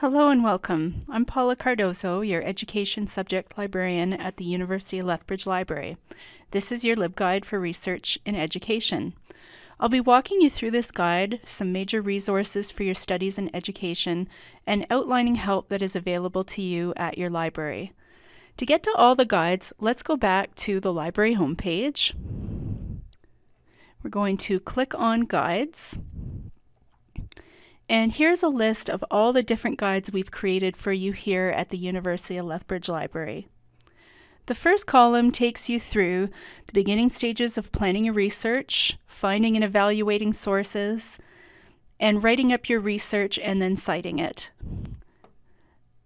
Hello and welcome. I'm Paula Cardozo, your Education Subject Librarian at the University of Lethbridge Library. This is your LibGuide for Research in Education. I'll be walking you through this guide, some major resources for your studies in education, and outlining help that is available to you at your library. To get to all the guides, let's go back to the library homepage. We're going to click on Guides. And here's a list of all the different guides we've created for you here at the University of Lethbridge Library. The first column takes you through the beginning stages of planning your research, finding and evaluating sources, and writing up your research and then citing it.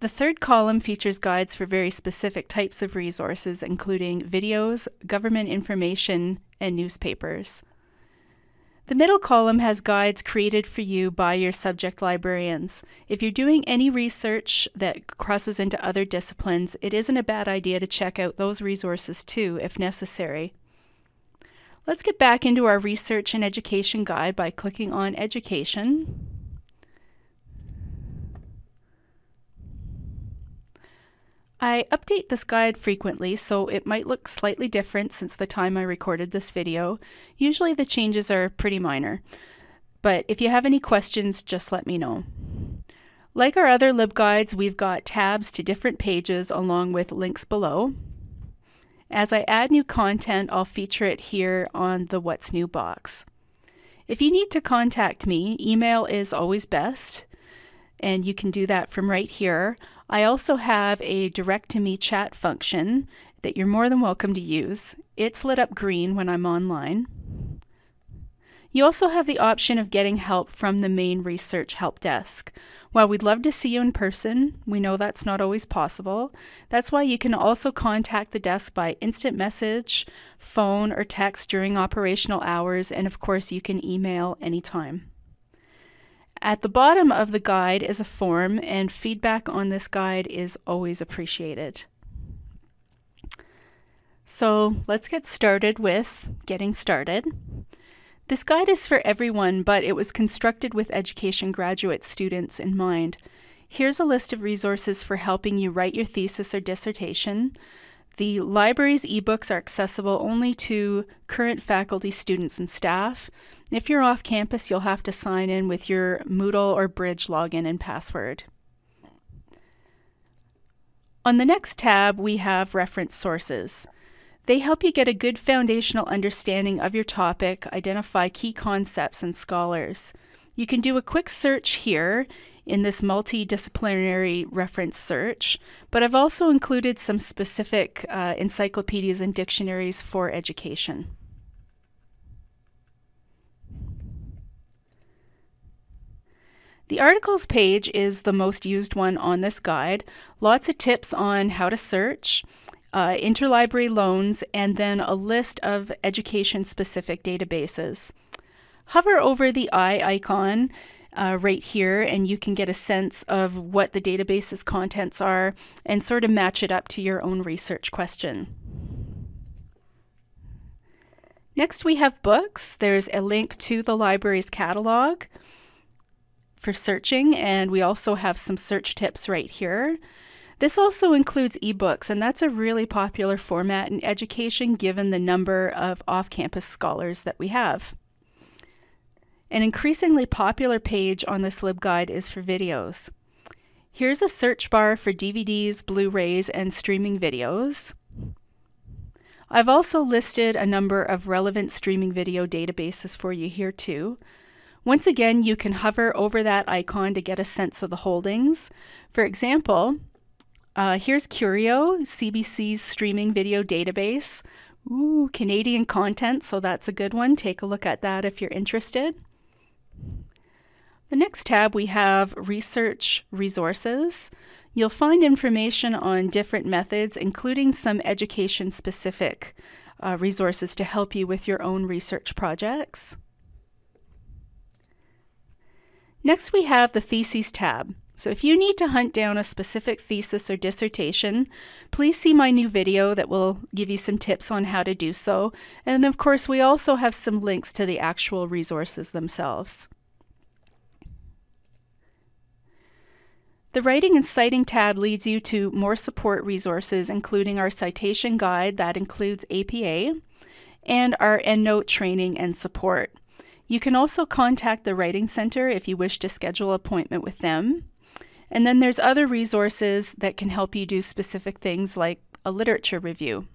The third column features guides for very specific types of resources, including videos, government information, and newspapers. The middle column has guides created for you by your subject librarians. If you're doing any research that crosses into other disciplines, it isn't a bad idea to check out those resources too, if necessary. Let's get back into our research and education guide by clicking on Education. I update this guide frequently, so it might look slightly different since the time I recorded this video. Usually the changes are pretty minor, but if you have any questions, just let me know. Like our other LibGuides, we've got tabs to different pages along with links below. As I add new content, I'll feature it here on the What's New box. If you need to contact me, email is always best, and you can do that from right here. I also have a direct to me chat function that you're more than welcome to use. It's lit up green when I'm online. You also have the option of getting help from the main research help desk. While we'd love to see you in person, we know that's not always possible. That's why you can also contact the desk by instant message, phone, or text during operational hours, and of course you can email anytime. At the bottom of the guide is a form and feedback on this guide is always appreciated. So let's get started with getting started. This guide is for everyone, but it was constructed with education graduate students in mind. Here's a list of resources for helping you write your thesis or dissertation. The library's ebooks are accessible only to current faculty, students, and staff. If you're off campus, you'll have to sign in with your Moodle or Bridge login and password. On the next tab, we have reference sources. They help you get a good foundational understanding of your topic, identify key concepts and scholars. You can do a quick search here in this multidisciplinary reference search, but I've also included some specific uh, encyclopedias and dictionaries for education. The articles page is the most used one on this guide. Lots of tips on how to search, uh, interlibrary loans, and then a list of education-specific databases. Hover over the eye icon uh, right here and you can get a sense of what the database's contents are and sort of match it up to your own research question. Next we have books. There's a link to the library's catalog for searching, and we also have some search tips right here. This also includes ebooks, and that's a really popular format in education given the number of off-campus scholars that we have. An increasingly popular page on this LibGuide is for videos. Here's a search bar for DVDs, Blu-rays, and streaming videos. I've also listed a number of relevant streaming video databases for you here too. Once again, you can hover over that icon to get a sense of the holdings. For example, uh, here's Curio, CBC's streaming video database. Ooh, Canadian content, so that's a good one. Take a look at that if you're interested. The next tab we have Research Resources. You'll find information on different methods, including some education-specific uh, resources to help you with your own research projects. Next we have the Theses tab. So if you need to hunt down a specific thesis or dissertation, please see my new video that will give you some tips on how to do so. And of course we also have some links to the actual resources themselves. The Writing and Citing tab leads you to more support resources, including our citation guide that includes APA, and our EndNote training and support. You can also contact the Writing Center if you wish to schedule an appointment with them. And then there's other resources that can help you do specific things like a literature review.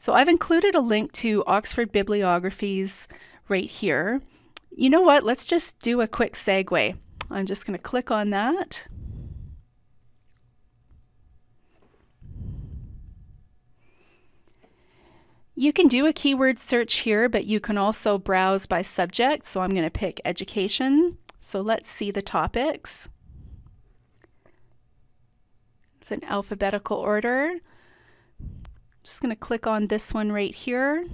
So I've included a link to Oxford Bibliographies right here. You know what? Let's just do a quick segue. I'm just going to click on that. You can do a keyword search here, but you can also browse by subject. So I'm going to pick education. So let's see the topics. It's in alphabetical order. Just going to click on this one right here.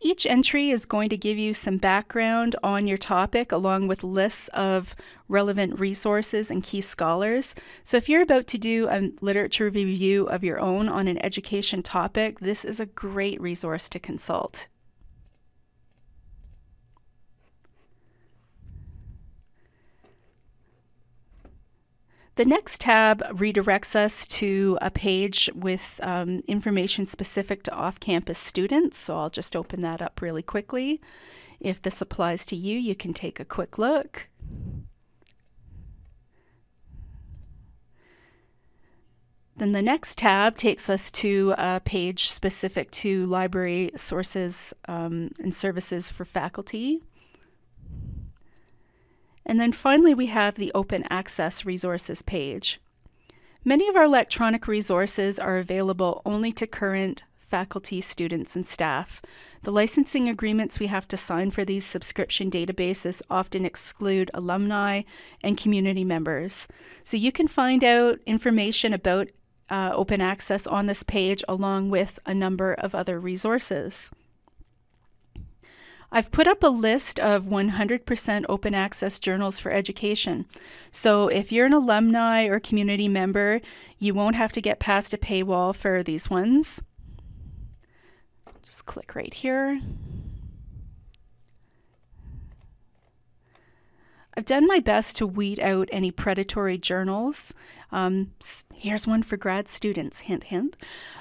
Each entry is going to give you some background on your topic along with lists of relevant resources and key scholars. So if you're about to do a literature review of your own on an education topic, this is a great resource to consult. The next tab redirects us to a page with um, information specific to off-campus students, so I'll just open that up really quickly. If this applies to you, you can take a quick look. Then the next tab takes us to a page specific to library sources um, and services for faculty. And then finally we have the Open Access Resources page. Many of our electronic resources are available only to current faculty, students, and staff. The licensing agreements we have to sign for these subscription databases often exclude alumni and community members. So you can find out information about uh, open access on this page along with a number of other resources. I've put up a list of 100% open access journals for education. So if you're an alumni or community member, you won't have to get past a paywall for these ones. Just click right here. I've done my best to weed out any predatory journals. Um, here's one for grad students, hint, hint.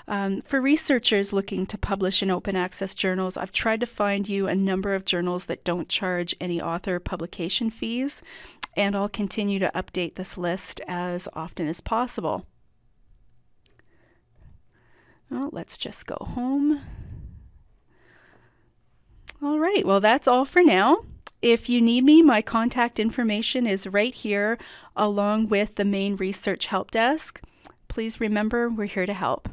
Um, for researchers looking to publish in open access journals, I've tried to find you a number of journals that don't charge any author publication fees, and I'll continue to update this list as often as possible. Well, let's just go home. All right, well, that's all for now. If you need me, my contact information is right here along with the main research help desk. Please remember we're here to help.